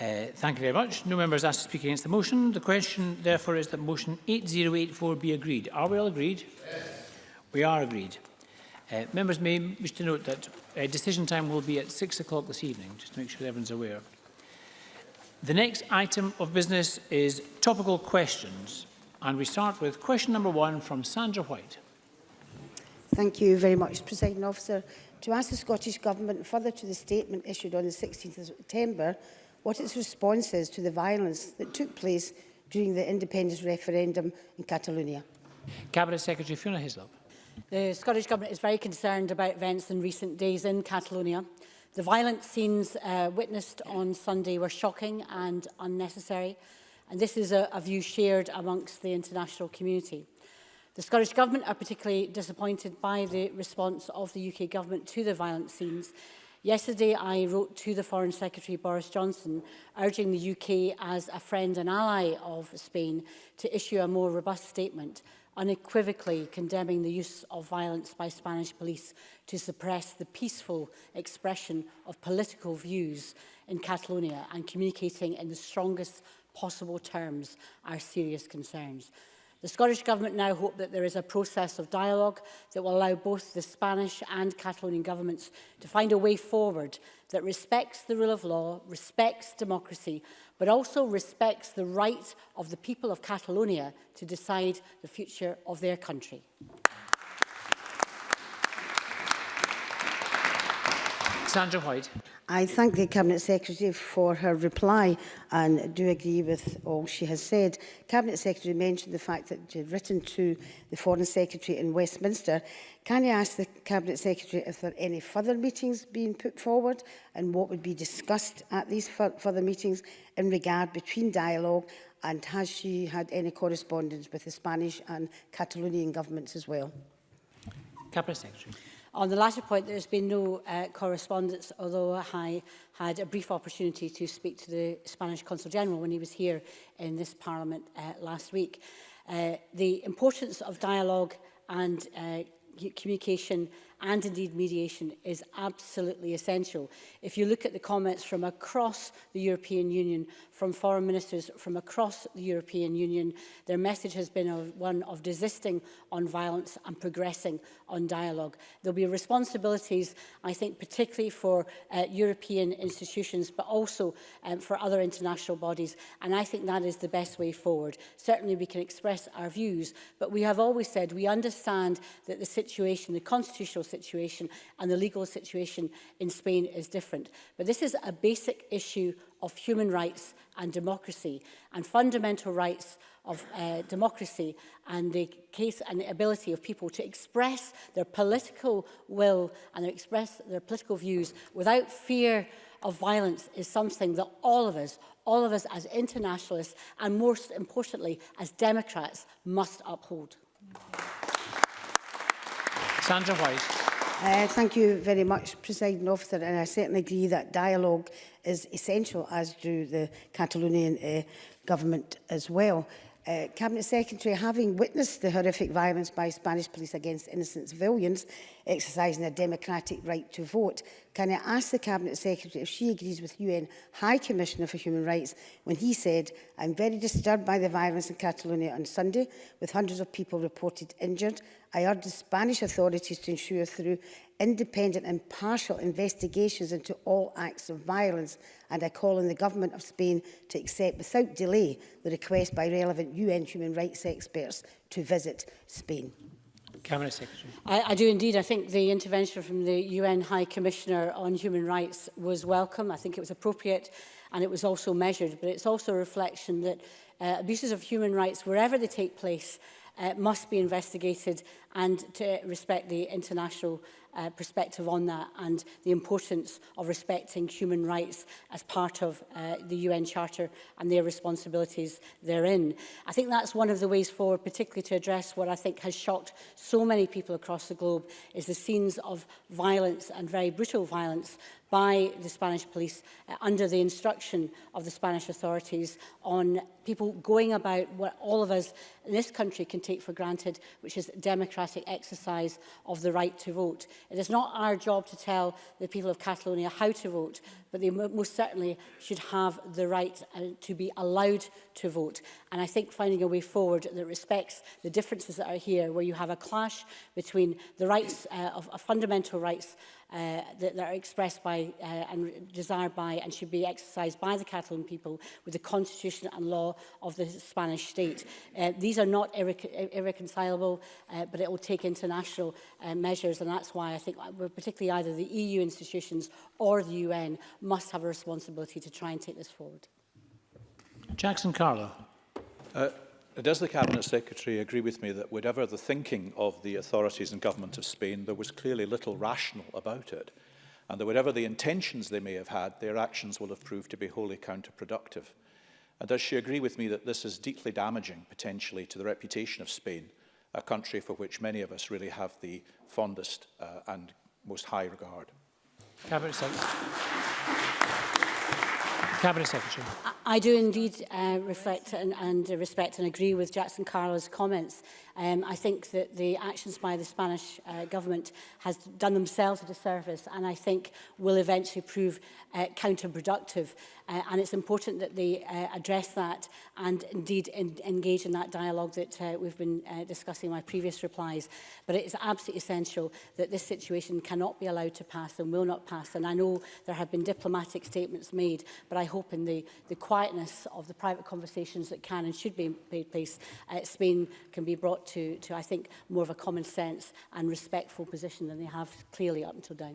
Uh, thank you very much. No member is asked to speak against the motion. The question, therefore, is that motion 8084 be agreed. Are we all agreed? Yes. We are agreed. Uh, members may wish to note that uh, decision time will be at 6 o'clock this evening, just to make sure everyone's aware. The next item of business is topical questions, and we start with question number one from Sandra White. Thank you very much, President Officer. To ask the Scottish Government further to the statement issued on the 16th of September, what its response is to the violence that took place during the independence referendum in Catalonia. Cabinet Secretary Fiona Hislop. The Scottish Government is very concerned about events in recent days in Catalonia. The violent scenes uh, witnessed on Sunday were shocking and unnecessary, and this is a, a view shared amongst the international community. The Scottish Government are particularly disappointed by the response of the UK Government to the violent scenes. Yesterday, I wrote to the Foreign Secretary Boris Johnson, urging the UK as a friend and ally of Spain to issue a more robust statement unequivocally condemning the use of violence by Spanish police to suppress the peaceful expression of political views in Catalonia and communicating in the strongest possible terms our serious concerns. The Scottish Government now hope that there is a process of dialogue that will allow both the Spanish and Catalonian governments to find a way forward that respects the rule of law, respects democracy, but also respects the right of the people of Catalonia to decide the future of their country. Sandra White. I thank the Cabinet Secretary for her reply and do agree with all she has said. Cabinet Secretary mentioned the fact that she had written to the Foreign Secretary in Westminster. Can you ask the Cabinet Secretary if there are any further meetings being put forward and what would be discussed at these further meetings in regard between dialogue and has she had any correspondence with the Spanish and Catalonian governments as well? Cabinet Secretary. On the latter point, there's been no uh, correspondence, although I had a brief opportunity to speak to the Spanish Consul General when he was here in this Parliament uh, last week. Uh, the importance of dialogue and uh, communication and indeed mediation is absolutely essential. If you look at the comments from across the European Union, from foreign ministers from across the European Union, their message has been of one of desisting on violence and progressing on dialogue. There'll be responsibilities, I think, particularly for uh, European institutions, but also um, for other international bodies. And I think that is the best way forward. Certainly we can express our views, but we have always said we understand that the situation, the constitutional situation and the legal situation in Spain is different. But this is a basic issue of human rights and democracy and fundamental rights of uh, democracy and the case and the ability of people to express their political will and express their political views without fear of violence is something that all of us, all of us as internationalists and most importantly as Democrats must uphold. Sandra White. Uh, thank you very much, President Officer, and I certainly agree that dialogue is essential, as do the Catalonian uh, government as well. Uh, Cabinet Secretary, having witnessed the horrific violence by Spanish police against innocent civilians exercising their democratic right to vote, can I ask the Cabinet Secretary if she agrees with UN High Commissioner for Human Rights when he said, I'm very disturbed by the violence in Catalonia on Sunday, with hundreds of people reported injured. I urge the Spanish authorities to ensure through independent and partial investigations into all acts of violence and I call on the Government of Spain to accept without delay the request by relevant UN human rights experts to visit Spain. Cabinet Secretary. I, I do indeed. I think the intervention from the UN High Commissioner on Human Rights was welcome. I think it was appropriate and it was also measured. But it's also a reflection that uh, abuses of human rights, wherever they take place, uh, must be investigated and to respect the international uh, perspective on that and the importance of respecting human rights as part of uh, the UN Charter and their responsibilities therein. I think that's one of the ways forward, particularly to address what I think has shocked so many people across the globe, is the scenes of violence and very brutal violence by the Spanish police uh, under the instruction of the Spanish authorities on people going about what all of us in this country can take for granted, which is democratic exercise of the right to vote. It is not our job to tell the people of Catalonia how to vote, but they most certainly should have the right uh, to be allowed to vote. And I think finding a way forward that respects the differences that are here, where you have a clash between the rights uh, of, of fundamental rights uh, that, that are expressed by uh, and desired by and should be exercised by the Catalan people with the constitution and law of the Spanish state. Uh, these are not irre irreconcilable, uh, but it will take international uh, measures, and that's why I think uh, particularly either the EU institutions or the UN must have a responsibility to try and take this forward. Jackson Carlo. Uh, does the Cabinet Secretary agree with me that whatever the thinking of the authorities and government of Spain, there was clearly little rational about it, and that whatever the intentions they may have had, their actions will have proved to be wholly counterproductive? And does she agree with me that this is deeply damaging, potentially, to the reputation of Spain, a country for which many of us really have the fondest uh, and most high regard? Cabinet Secretary. Gracias. Cabinet Secretary. I do indeed uh, reflect and, and respect and agree with Jackson Carlo's comments. Um, I think that the actions by the Spanish uh, government has done themselves a disservice and I think will eventually prove uh, counterproductive. Uh, and it's important that they uh, address that and indeed in, engage in that dialogue that uh, we've been uh, discussing in my previous replies. But it is absolutely essential that this situation cannot be allowed to pass and will not pass. And I know there have been diplomatic statements made, but I hope in the, the quietness of the private conversations that can and should be in place, uh, Spain can be brought to, to, I think, more of a common sense and respectful position than they have clearly up until now.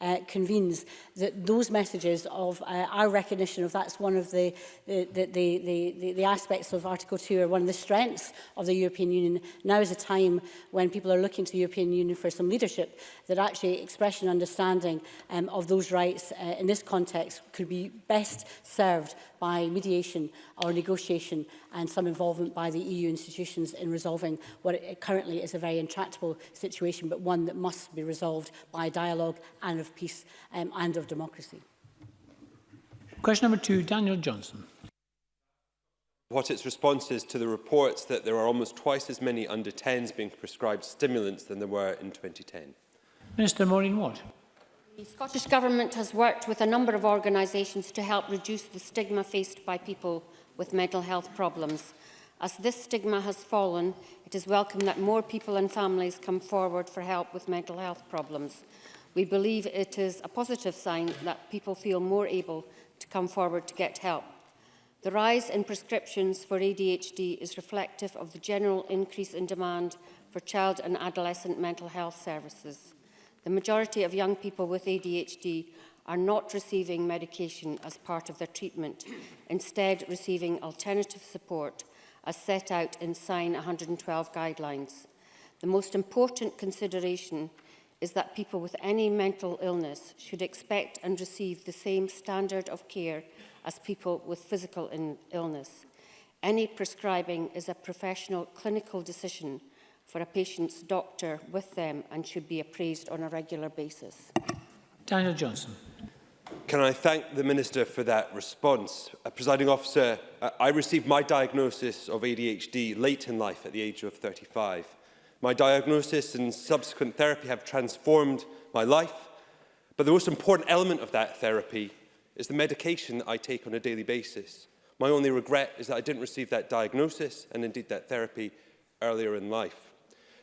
uh, convenes, that those messages of uh, our recognition of that's one of the, the, the, the, the, the aspects of Article 2 are one of the strengths of the European Union. Now is a time when people are looking to the European Union for some leadership that actually expression understanding um, of those rights uh, in this context could be best served by mediation or negotiation and some involvement by the EU institutions in resolving what currently is a very intractable situation, but one that must be resolved by dialogue and, of peace um, and of democracy. Question number two, Daniel Johnson. What its response is to the reports that there are almost twice as many under 10s being prescribed stimulants than there were in 2010. Minister Maureen Watt. The Scottish Government has worked with a number of organisations to help reduce the stigma faced by people with mental health problems. As this stigma has fallen, it is welcome that more people and families come forward for help with mental health problems. We believe it is a positive sign that people feel more able to come forward to get help. The rise in prescriptions for ADHD is reflective of the general increase in demand for child and adolescent mental health services. The majority of young people with ADHD are not receiving medication as part of their treatment, instead receiving alternative support as set out in Sign 112 guidelines. The most important consideration is that people with any mental illness should expect and receive the same standard of care as people with physical illness. Any prescribing is a professional clinical decision for a patient's doctor with them and should be appraised on a regular basis. Daniel Johnson. Can I thank the Minister for that response? Uh, Presiding officer, uh, I received my diagnosis of ADHD late in life at the age of 35. My diagnosis and subsequent therapy have transformed my life, but the most important element of that therapy is the medication that I take on a daily basis. My only regret is that I didn't receive that diagnosis and indeed that therapy earlier in life.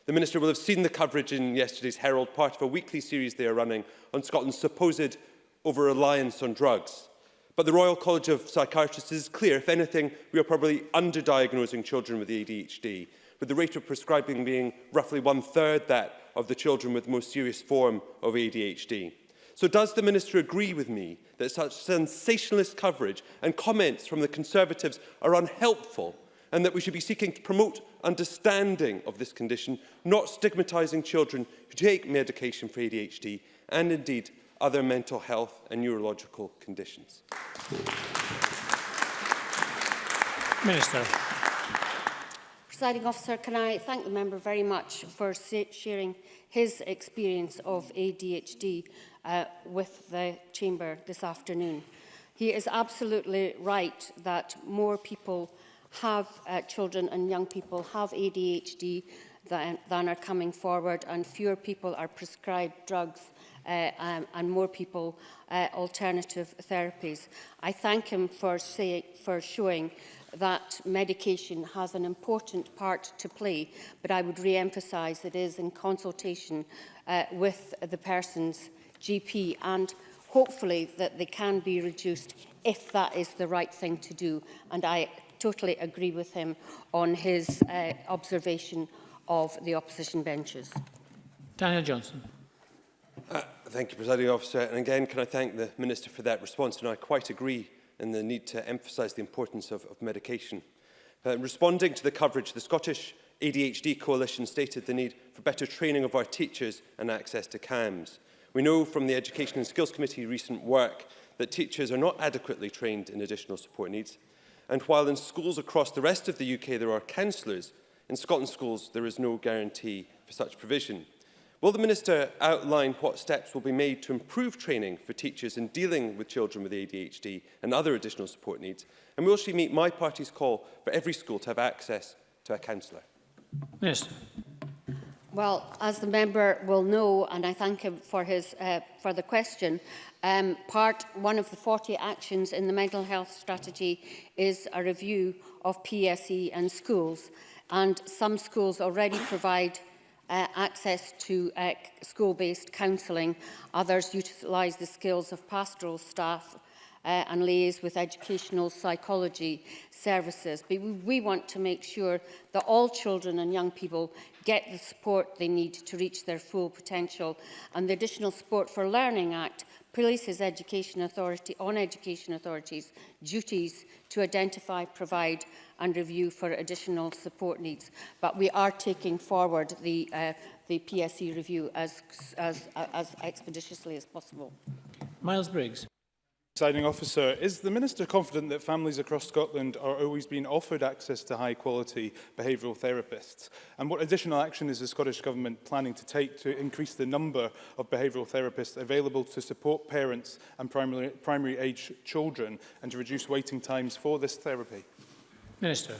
The Minister will have seen the coverage in yesterday's Herald, part of a weekly series they are running on Scotland's supposed over-reliance on drugs. But the Royal College of Psychiatrists is clear, if anything, we are probably underdiagnosing children with ADHD with the rate of prescribing being roughly one-third that of the children with the most serious form of ADHD. So does the Minister agree with me that such sensationalist coverage and comments from the Conservatives are unhelpful and that we should be seeking to promote understanding of this condition, not stigmatising children who take medication for ADHD and indeed other mental health and neurological conditions. Minister. Presiding officer, can I thank the member very much for sharing his experience of ADHD uh, with the chamber this afternoon. He is absolutely right that more people have uh, children and young people have ADHD than, than are coming forward and fewer people are prescribed drugs uh, um, and more people uh, alternative therapies. I thank him for, say, for showing that medication has an important part to play, but I would re-emphasise that it is in consultation uh, with the person's GP and hopefully that they can be reduced if that is the right thing to do. And I totally agree with him on his uh, observation of the opposition benches. Daniel Johnson. Uh, thank you, Presiding Officer. And again, can I thank the Minister for that response? And I quite agree and the need to emphasise the importance of, of medication. Uh, responding to the coverage, the Scottish ADHD Coalition stated the need for better training of our teachers and access to CAMS. We know from the Education and Skills Committee recent work that teachers are not adequately trained in additional support needs. And while in schools across the rest of the UK there are counsellors, in Scotland schools there is no guarantee for such provision. Will the Minister outline what steps will be made to improve training for teachers in dealing with children with ADHD and other additional support needs? And will she meet my party's call for every school to have access to a counsellor? Minister. Well, as the member will know, and I thank him for, his, uh, for the question, um, part one of the 40 actions in the mental health strategy is a review of PSE and schools. And some schools already provide uh, access to uh, school-based counselling. Others utilise the skills of pastoral staff uh, and liaise with educational psychology services. But we, we want to make sure that all children and young people get the support they need to reach their full potential. And the Additional Support for Learning Act places education authority on education authorities duties to identify, provide and review for additional support needs. But we are taking forward the, uh, the PSE review as, as, as expeditiously as possible. Miles Briggs. Signing officer, is the minister confident that families across Scotland are always being offered access to high quality behavioural therapists? And what additional action is the Scottish Government planning to take to increase the number of behavioural therapists available to support parents and primary, primary age children and to reduce waiting times for this therapy? Minister.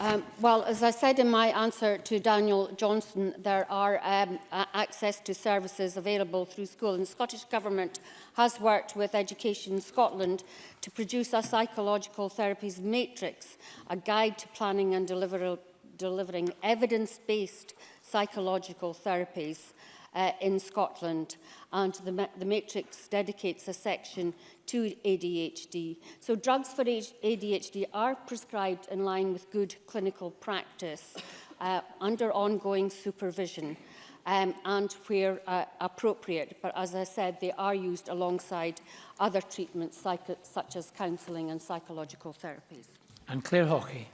Um, well, as I said in my answer to Daniel Johnson, there are um, access to services available through school, and the Scottish Government has worked with Education Scotland to produce a psychological therapies matrix, a guide to planning and deliver delivering evidence-based psychological therapies uh, in Scotland. And the, the Matrix dedicates a section to ADHD. So drugs for ADHD are prescribed in line with good clinical practice uh, under ongoing supervision um, and where uh, appropriate. But as I said, they are used alongside other treatments such as counselling and psychological therapies. And Claire Hockey.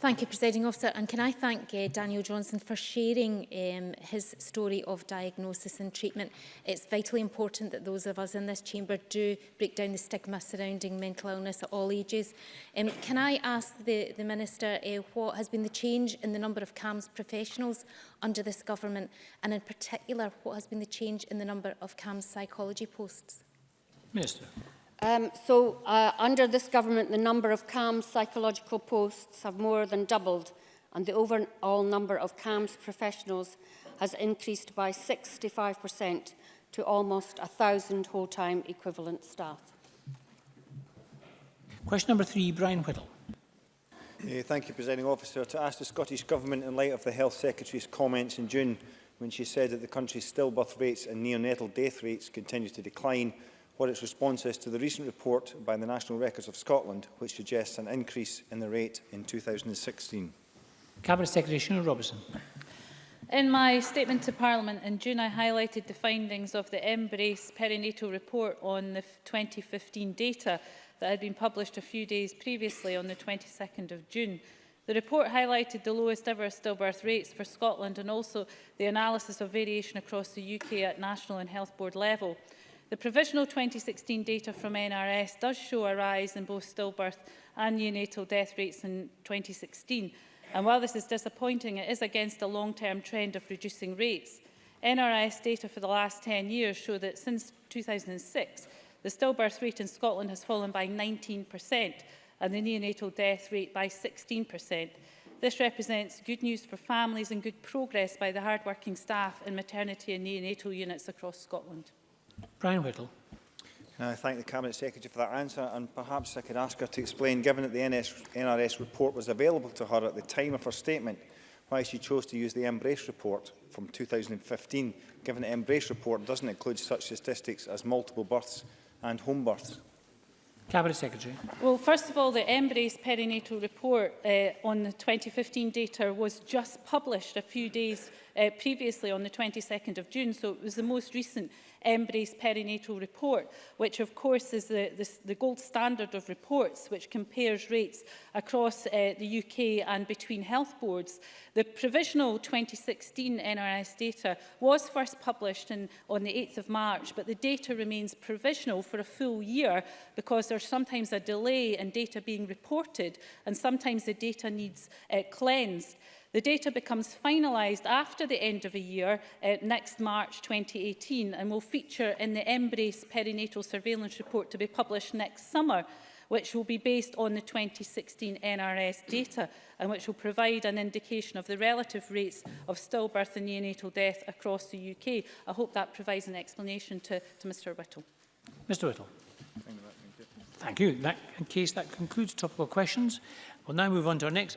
Thank you, Presiding Officer. And can I thank uh, Daniel Johnson for sharing um, his story of diagnosis and treatment. It's vitally important that those of us in this chamber do break down the stigma surrounding mental illness at all ages. Um, can I ask the, the Minister uh, what has been the change in the number of CAMS professionals under this government, and in particular, what has been the change in the number of CAMS psychology posts? Minister. Um, so uh, under this government, the number of CAM psychological posts have more than doubled and the overall number of CAMS professionals has increased by 65% to almost 1,000 whole-time equivalent staff. Question number three, Brian Whittle. Uh, thank you, Presiding Officer. To ask the Scottish Government, in light of the Health Secretary's comments in June, when she said that the country's stillbirth rates and neonatal death rates continue to decline, what its response is to the recent report by the National Records of Scotland, which suggests an increase in the rate in 2016. Cabinet Secretary Shuna Robertson. In my statement to Parliament in June, I highlighted the findings of the Embrace perinatal report on the 2015 data that had been published a few days previously on the 22nd of June. The report highlighted the lowest ever stillbirth rates for Scotland and also the analysis of variation across the UK at national and health board level. The provisional 2016 data from NRS does show a rise in both stillbirth and neonatal death rates in 2016. And while this is disappointing, it is against a long-term trend of reducing rates. NRS data for the last 10 years show that since 2006, the stillbirth rate in Scotland has fallen by 19% and the neonatal death rate by 16%. This represents good news for families and good progress by the hard-working staff in maternity and neonatal units across Scotland. Brian Whittle. I thank the Cabinet Secretary for that answer and perhaps I could ask her to explain, given that the NS, NRS report was available to her at the time of her statement, why she chose to use the Embrace report from 2015, given the Embrace report doesn't include such statistics as multiple births and home births. Cabinet Secretary. Well, first of all, the Embrace perinatal report uh, on the 2015 data was just published a few days uh, previously on the 22nd of June, so it was the most recent Embrace perinatal report, which of course is the, the, the gold standard of reports, which compares rates across uh, the UK and between health boards. The provisional 2016 NRS data was first published in, on the 8th of March, but the data remains provisional for a full year because there's sometimes a delay in data being reported and sometimes the data needs uh, cleansed. The data becomes finalised after the end of a year, uh, next March 2018, and will feature in the Embrace Perinatal Surveillance Report to be published next summer which will be based on the 2016 NRS data and which will provide an indication of the relative rates of stillbirth and neonatal death across the UK. I hope that provides an explanation to, to Mr Whittle. Mr Whittle. Thank you. That, in case that concludes topical questions, we'll now move on to our next